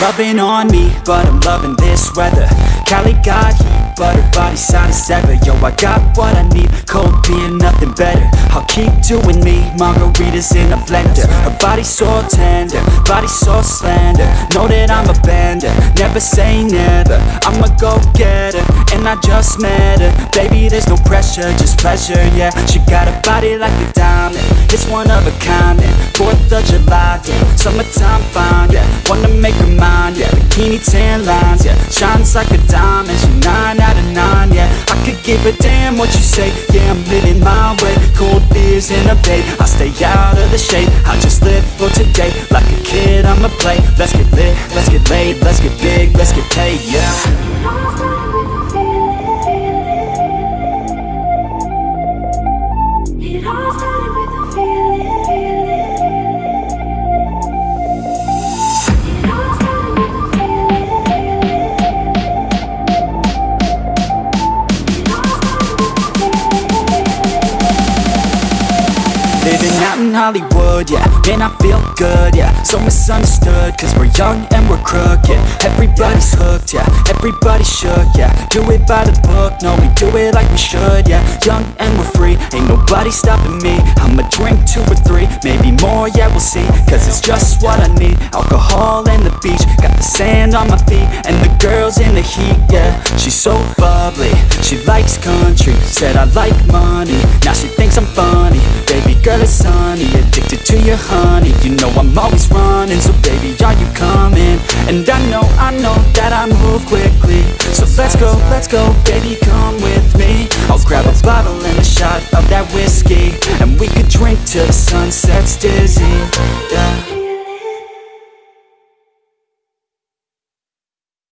loving on me, but I'm loving this weather. Cali got heat, but her body's hot as ever Yo, I got what I need, cold beer, nothing better. I'll keep doing me, margaritas in a blender. Her body's so tender, body so slender. Know that I'm a bender, never say never. I'm a go-getter, and I just met her. Baby, there's no pressure, just pleasure, yeah. She got a body like a diamond, it's one of a kind. 4th of July, yeah, summertime Wanna make her mine, yeah, bikini tan lines, yeah. Shines like a diamond, she 9 out of 9, yeah. I could give a damn what you say, yeah I'm living my way. Cold beers in a bay, I stay out of the shade. I just live for today, like a kid I'ma play. Let's get lit, let's get laid, let's get big, let's get paid, yeah Living out in Hollywood, yeah. Man, I feel good, yeah. So misunderstood, cause we're young and we're crooked. Everybody's hooked, yeah. Everybody shook, yeah. Do it by the book, no, we do it like we should, yeah. Young and we're free, ain't nobody stopping me. I'ma drink two or three, maybe more, yeah, we'll see. Cause it's just what I need Alcohol and the beach. Got the sand on my feet And the girls in the heat, yeah. She's so bubbly, she likes country. Said I like money, girl, it's sunny, addicted to your honey. You know I'm always running, so baby, are you coming? And I know, I know that I move quickly. So let's go, let's go, baby, come with me. I'll grab a bottle and a shot of that whiskey And we could drink till the sun sets dizzy, yeah